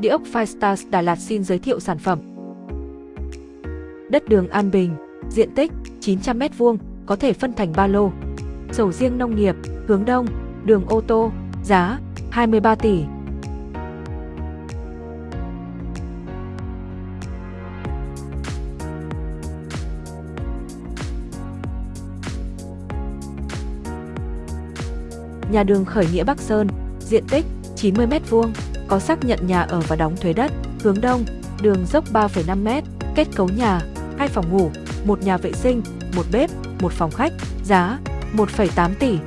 Địa ốc Firestars Đà Lạt xin giới thiệu sản phẩm. Đất đường An Bình, diện tích 900m2, có thể phân thành 3 lô. Sầu riêng nông nghiệp, hướng đông, đường ô tô, giá 23 tỷ. Nhà đường khởi nghĩa Bắc Sơn, diện tích 90m2, có xác nhận nhà ở và đóng thuế đất, hướng đông, đường dốc 3,5m, kết cấu nhà, hai phòng ngủ, một nhà vệ sinh, một bếp, một phòng khách, giá 1,8 tỷ.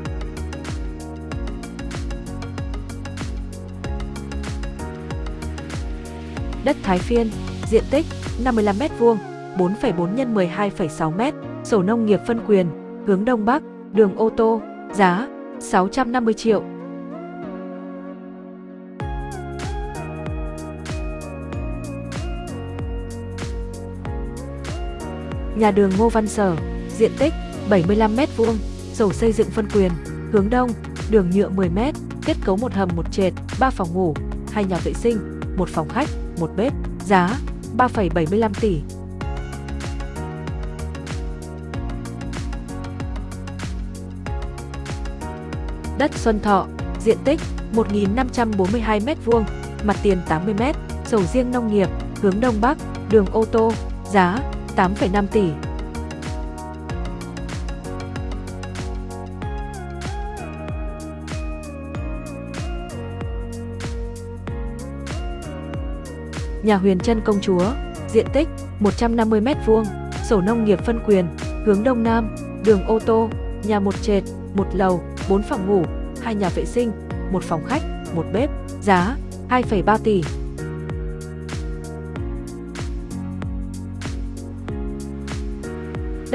Đất Thái Phiên, diện tích 55m2, 4,4 x 12,6m, sổ nông nghiệp phân quyền, hướng Đông Bắc, đường ô tô, giá 650 triệu. Nhà đường Ngô Văn Sở, diện tích 75m2, sổ xây dựng phân quyền, hướng đông, đường nhựa 10m, kết cấu một hầm một trệt, 3 phòng ngủ, hai nhà vệ sinh, một phòng khách, một bếp, giá 3,75 tỷ. Đất Xuân Thọ, diện tích 1.542m2, mặt tiền 80m, sầu riêng nông nghiệp, hướng Đông Bắc, đường ô tô, giá 8,5 tỷ. Nhà Huyền Trân Công Chúa, diện tích 150m2, sổ nông nghiệp phân quyền, hướng Đông Nam, đường ô tô, nhà một trệt, một lầu, 4 phòng ngủ, hai nhà vệ sinh, một phòng khách, một bếp, giá 2,3 tỷ.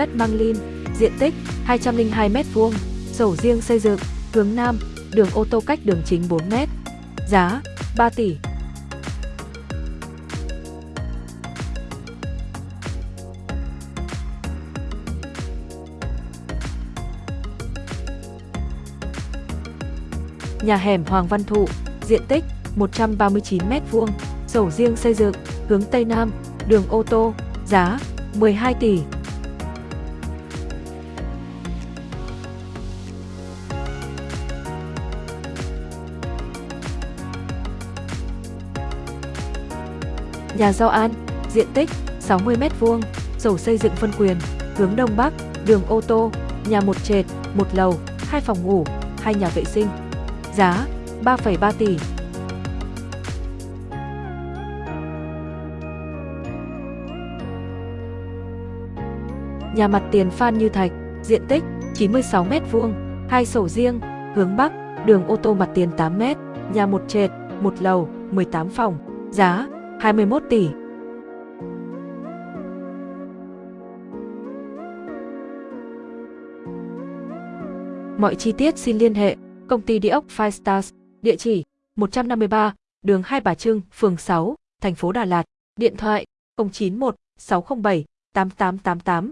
Đất Măng Lin, diện tích 202m2, sổ riêng xây dựng, hướng Nam, đường ô tô cách đường chính 4m, giá 3 tỷ. Nhà hẻm Hoàng Văn Thụ, diện tích 139m2, sổ riêng xây dựng, hướng Tây Nam, đường ô tô, giá 12 tỷ. Nhà Giao An, diện tích 60m2, sổ xây dựng phân quyền, hướng Đông Bắc, đường ô tô, nhà một trệt, một lầu, hai phòng ngủ, hai nhà vệ sinh. Giá 3,3 tỷ. Nhà mặt tiền Phan Như Thạch, diện tích 96m2, hai sổ riêng, hướng Bắc, đường ô tô mặt tiền 8m, nhà một trệt, một lầu, 18 phòng, giá 21 tỷ. Mọi chi tiết xin liên hệ Công ty Địa ốc Five Stars, địa chỉ 153, đường Hai Bà Trưng, phường 6, thành phố Đà Lạt, điện thoại 091 607 8888.